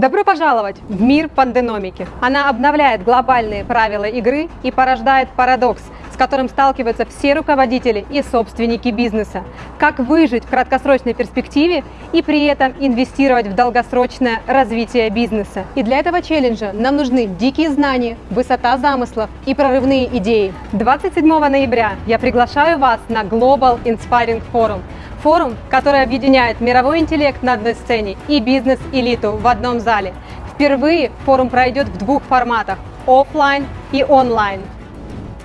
Добро пожаловать в мир панденомики. Она обновляет глобальные правила игры и порождает парадокс, которым сталкиваются все руководители и собственники бизнеса. Как выжить в краткосрочной перспективе и при этом инвестировать в долгосрочное развитие бизнеса. И для этого челленджа нам нужны дикие знания, высота замыслов и прорывные идеи. 27 ноября я приглашаю вас на Global Inspiring Forum – Форум, который объединяет мировой интеллект на одной сцене и бизнес-элиту в одном зале. Впервые форум пройдет в двух форматах – офлайн и онлайн.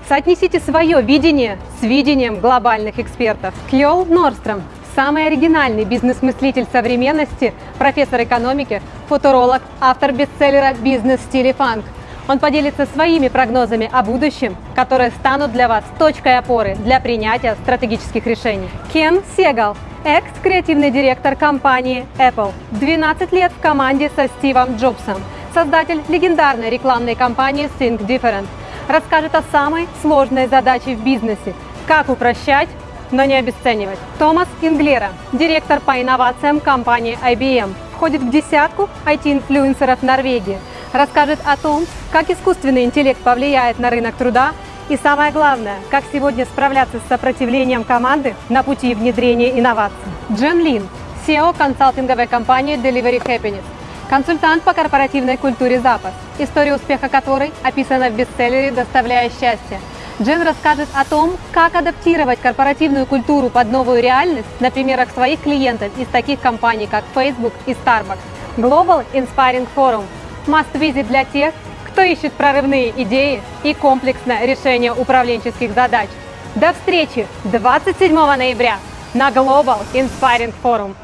Соотнесите свое видение с видением глобальных экспертов. Кьол Норстром – самый оригинальный бизнес-мыслитель современности, профессор экономики, футуролог, автор бестселлера «Бизнес в стиле фанк», он поделится своими прогнозами о будущем, которые станут для вас точкой опоры для принятия стратегических решений. Кен Сегал, экс-креативный директор компании Apple, 12 лет в команде со Стивом Джобсом, создатель легендарной рекламной кампании Think Different, расскажет о самой сложной задаче в бизнесе – как упрощать, но не обесценивать. Томас Инглера, директор по инновациям компании IBM, входит в десятку IT-инфлюенсеров Норвегии – расскажет о том, как искусственный интеллект повлияет на рынок труда и самое главное, как сегодня справляться с сопротивлением команды на пути внедрения инноваций. Джен Лин, SEO консалтинговой компании Delivery Happiness, консультант по корпоративной культуре Запад, история успеха которой описана в бестселлере «Доставляя счастье». Джен расскажет о том, как адаптировать корпоративную культуру под новую реальность на примерах своих клиентов из таких компаний, как Facebook и Starbucks. Global Inspiring Forum must-visit для тех, кто ищет прорывные идеи и комплексное решение управленческих задач. До встречи 27 ноября на Global Inspiring Forum.